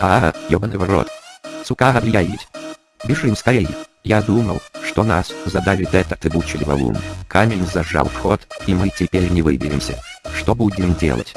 А, ёбаный в рот. Сука, облияить. Бежим скорее. Я думал, что нас задавит этот ебучий валун. Камень зажал вход, и мы теперь не выберемся. Что будем делать?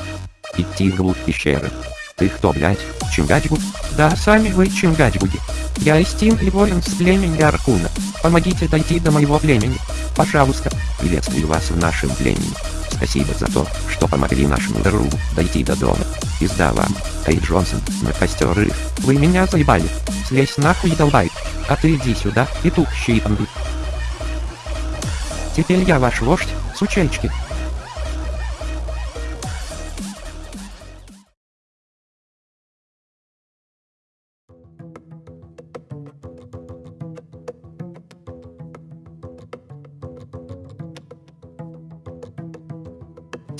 Идти вглубь пещеры. Ты кто, блядь, Чингачгуд? Да, сами вы Чингачгуди. Я Истин и воин с племени Аркуна. Помогите дойти до моего племени. Пожалуйста. Приветствую вас в нашем племени. Спасибо за то, что помогли нашему Ру дойти до дома. Пизда вам. Эй, Джонсон, на костер их. Вы меня заебали. Слезь нахуй, долбай. А ты иди сюда, и тухщий панды. Теперь я ваш вождь, сучельчики.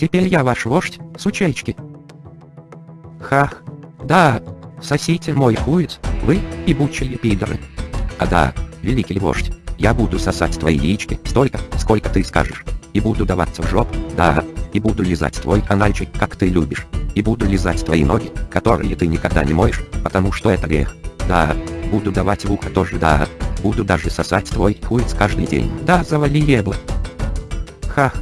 Теперь я ваш вождь, сучельчики. Хах. Да. Сосите мой хуец, вы, ебучие пидоры. А да, великий вождь, я буду сосать твои яички столько, сколько ты скажешь. И буду даваться в жоп, да. И буду лизать твой канальчик, как ты любишь. И буду лизать твои ноги, которые ты никогда не моешь, потому что это грех. Да. Буду давать в ухо тоже, да. Буду даже сосать твой хуец каждый день. Да, завали ебло. Хах.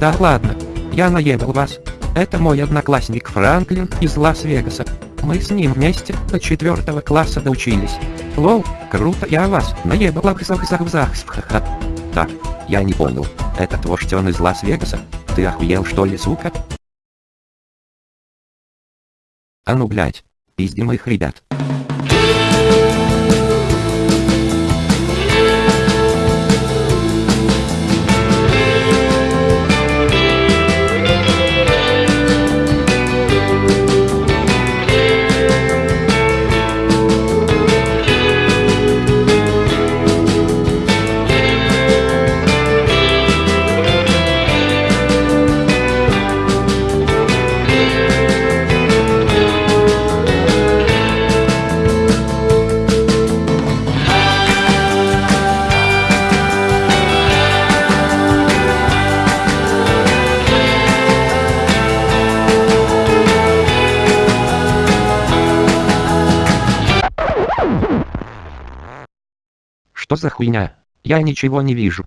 Да ладно. Я наебал вас. Это мой одноклассник Франклин из Лас-Вегаса. Мы с ним вместе до четвертого класса доучились. Лол, круто я вас наебал зах зах зах ха Так, я не понял. Этот вождь из Лас-Вегаса? Ты охуел что ли, сука? А ну блять, пиздим их ребят. Что за хуйня? Я ничего не вижу.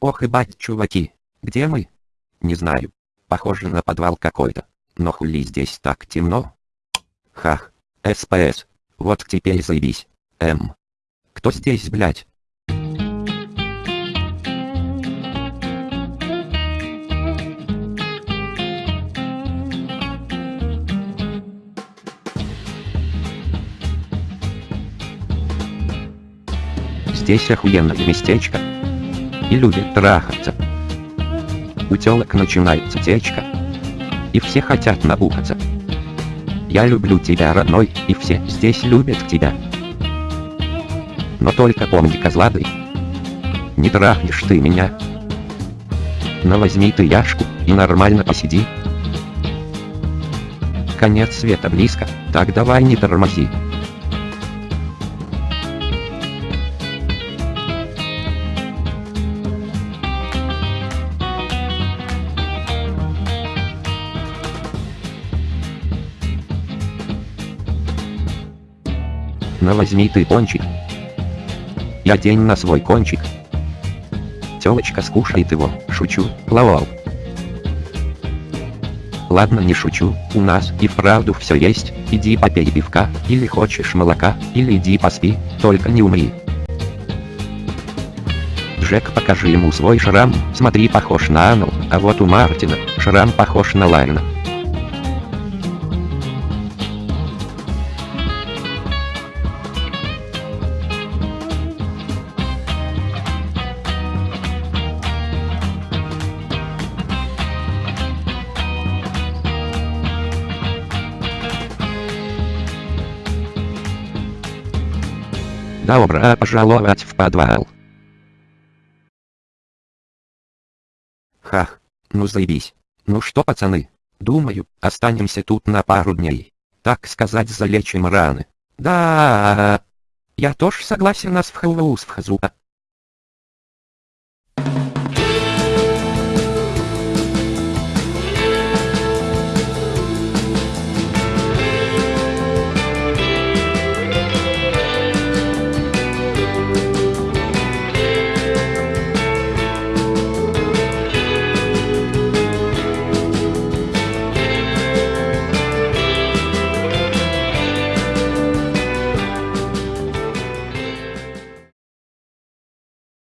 Ох и бать, чуваки. Где мы? Не знаю. Похоже на подвал какой-то. Но хули здесь так темно? Хах. СПС. Вот теперь заебись. М. Кто здесь, блядь? Здесь охуенное местечко. И любят трахаться. У телок начинается течка. И все хотят набухаться. Я люблю тебя, родной, и все здесь любят тебя. Но только помни, козлады, не трахнешь ты меня. Но возьми ты яшку и нормально посиди. Конец света близко, так давай не тормози. Но возьми ты пончик. Я день на свой кончик. Телочка скушает его, шучу, лавал. Ладно не шучу, у нас и вправду все есть, иди попей пивка, или хочешь молока, или иди поспи, только не умри. Джек покажи ему свой шрам, смотри похож на Анну, а вот у Мартина, шрам похож на Лайна. Добро пожаловать в подвал. Хах, ну заебись. Ну что пацаны, думаю, останемся тут на пару дней. Так сказать залечим раны. Да, я тоже согласен нас в Хэллоус в Хазуа.